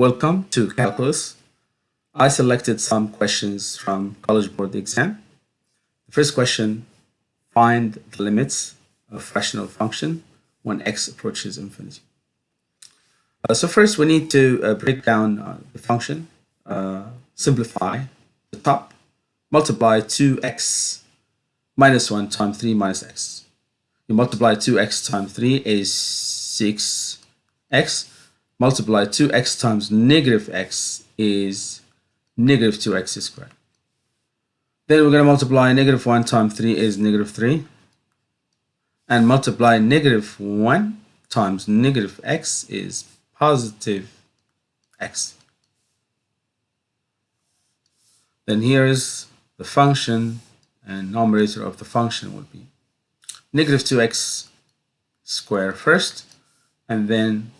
Welcome to Calculus. I selected some questions from College Board exam. The first question, find the limits of rational function when x approaches infinity. Uh, so first we need to uh, break down uh, the function, uh, simplify the top, multiply 2x minus 1 times 3 minus x. You multiply 2x times 3 is 6x. Multiply 2x times negative x is negative 2x squared. Then we're going to multiply negative 1 times 3 is negative 3. And multiply negative 1 times negative x is positive x. Then here is the function and numerator of the function would be negative 2x square first and then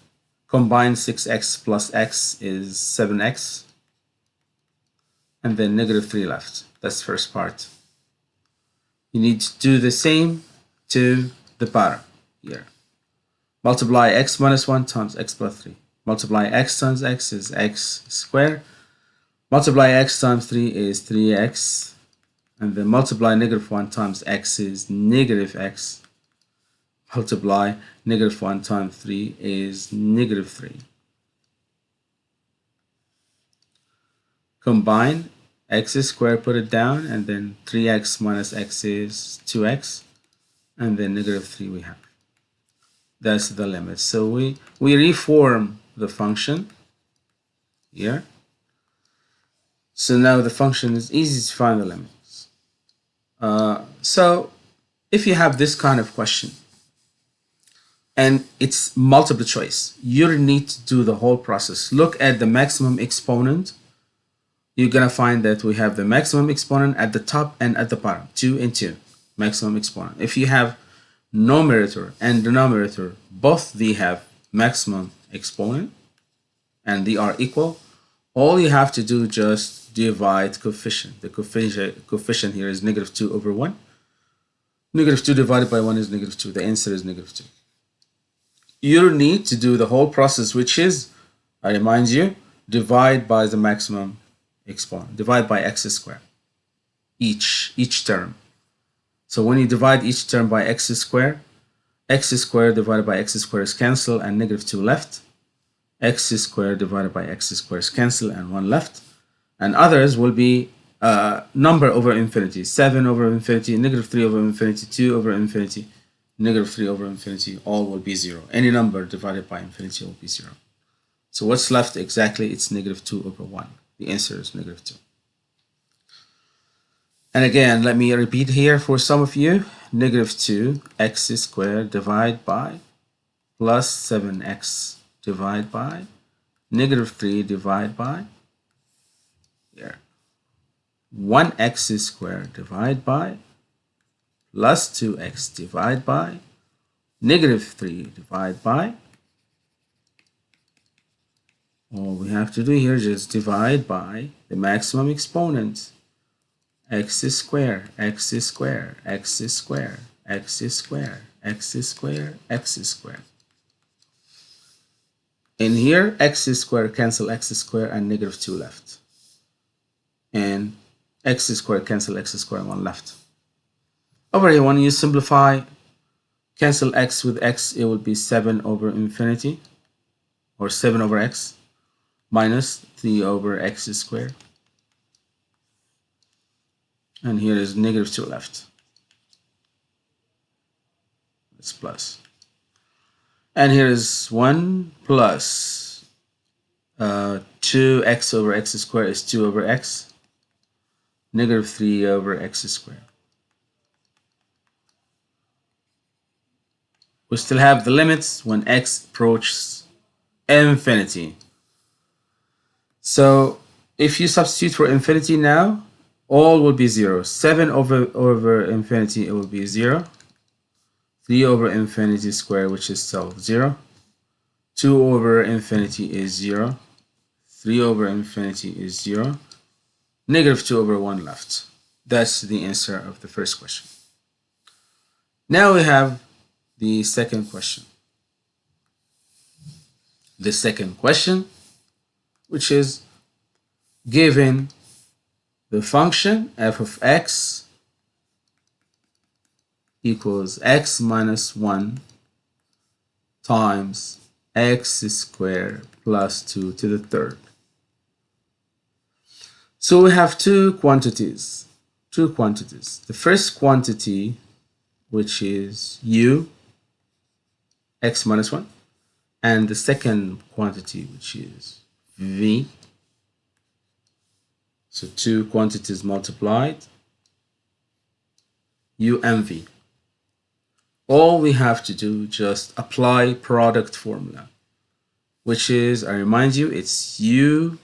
combine 6x plus x is 7x and then negative 3 left. That's first part. You need to do the same to the bottom here. Multiply x minus 1 times x plus 3. Multiply x times x is x squared. Multiply x times 3 is 3x. And then multiply negative 1 times x is negative x. Multiply negative 1 times 3 is negative 3. Combine x squared, put it down, and then 3x minus x is 2x. And then negative 3 we have that's the limit. So we, we reform the function here. So now the function is easy to find the limits. Uh, so if you have this kind of question and it's multiple choice, you need to do the whole process. Look at the maximum exponent. You're going to find that we have the maximum exponent at the top and at the bottom, 2 and 2, maximum exponent. If you have numerator and denominator both they have maximum exponent and they are equal all you have to do just divide coefficient the coefficient coefficient here is negative 2 over 1 negative 2 divided by 1 is negative 2 the answer is negative 2 you need to do the whole process which is I remind you divide by the maximum exponent divide by x squared each each term so when you divide each term by x squared, x squared divided by x squared is cancelled and negative 2 left. x squared divided by x squared is cancelled and 1 left. And others will be uh, number over infinity. 7 over infinity, negative 3 over infinity, 2 over infinity, negative 3 over infinity, all will be 0. Any number divided by infinity will be 0. So what's left exactly? It's negative 2 over 1. The answer is negative 2. And again, let me repeat here for some of you. Negative 2 x squared divided by plus 7x divided by negative 3 divided by here 1x squared divided by plus 2x divided by negative 3 divided by all we have to do here is just divide by the maximum exponent x square, x square, x square, x square, x square, x square. In here, x square cancel x square and negative 2 left. And x square cancel x square 1 left. Over here, when you simplify, cancel x with x, it will be 7 over infinity, or 7 over x, minus 3 over x squared and here is negative 2 left. It's plus. And here is 1 plus uh, 2x over x squared is 2 over x. Negative 3 over x squared. We still have the limits when x approaches infinity. So if you substitute for infinity now, all will be 0. 7 over, over infinity, it will be 0. 3 over infinity squared, which is still 0. 2 over infinity is 0. 3 over infinity is 0. Negative 2 over 1 left. That's the answer of the first question. Now we have the second question. The second question which is given the function f of x equals x minus 1 times x squared plus 2 to the third. So we have two quantities, two quantities. The first quantity, which is u, x minus 1, and the second quantity, which is v. So two quantities multiplied, u and v. All we have to do just apply product formula which is I remind you it's u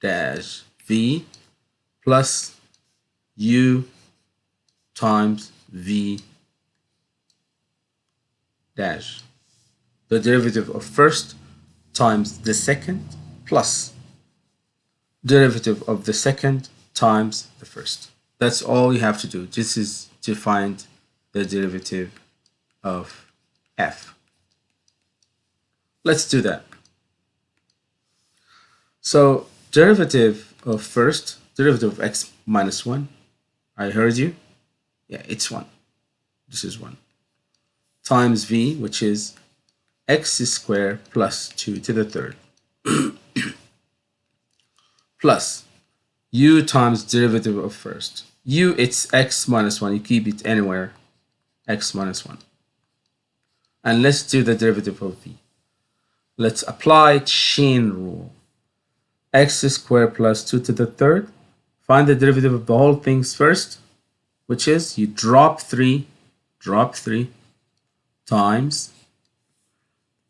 dash v plus u times v dash the derivative of first times the second plus derivative of the second times the first that's all you have to do this is to find the derivative of f. Let's do that. So derivative of first, derivative of x minus 1, I heard you. Yeah, it's 1. This is 1. Times v, which is x squared plus 2 to the third. plus u times derivative of first. u, it's x minus 1. You keep it anywhere x minus 1. And let's do the derivative of v. Let's apply chain rule. x squared plus 2 to the third. Find the derivative of the whole things first, which is you drop 3, drop 3 times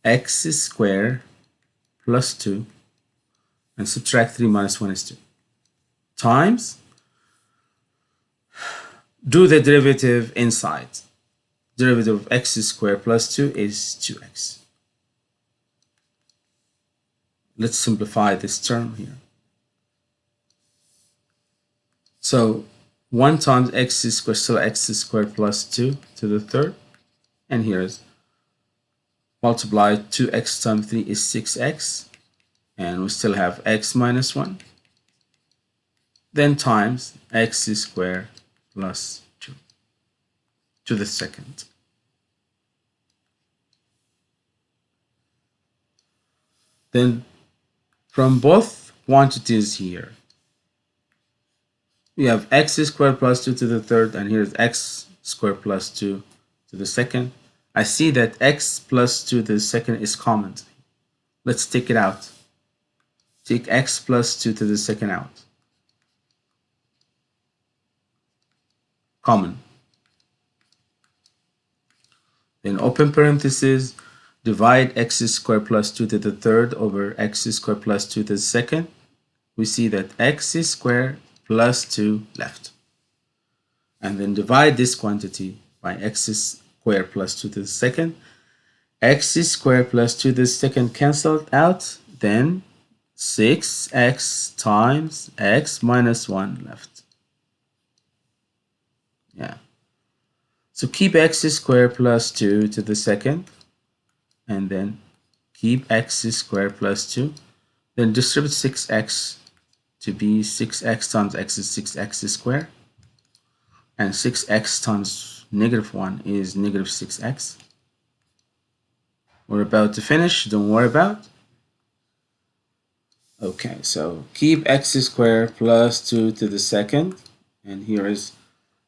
x squared plus 2 and subtract 3 minus 1 is 2 times do the derivative inside derivative of x squared plus 2 is 2x. Let's simplify this term here. So 1 times x squared, so x squared plus 2 to the third. And here's multiply 2x times 3 is 6x. And we still have x minus 1. Then times x squared 2 to the second. Then from both quantities here, we have x squared plus 2 to the third, and here's x squared plus 2 to the second. I see that x plus 2 to the second is common. Let's take it out. Take x plus 2 to the second out. Common. Then open parentheses, divide x squared plus 2 to the third over x squared plus 2 to the second. We see that x squared plus 2 left. And then divide this quantity by x squared plus 2 to the second. x squared plus 2 to the second cancelled out. Then 6x times x minus 1 left. Yeah. So keep x squared plus 2 to the second, and then keep x squared plus 2. Then distribute 6x to be 6x times x is 6x squared. And 6x times negative 1 is negative 6x. We're about to finish, don't worry about. Okay, so keep x squared plus 2 to the second. And here is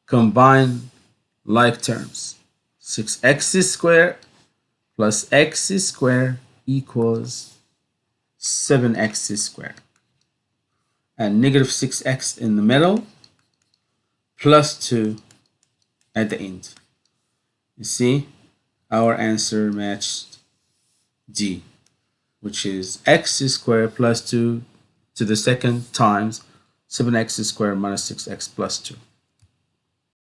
combine like terms. 6x squared plus x squared equals 7x squared. And negative 6x in the middle plus 2 at the end. You see, our answer matched D, which is x squared plus 2 to the second times 7x squared minus 6x plus 2.